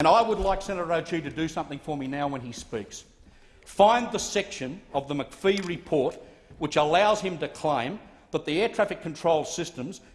And I would like Senator O'Toole to do something for me now when he speaks. Find the section of the McPhee report which allows him to claim that the air traffic control systems in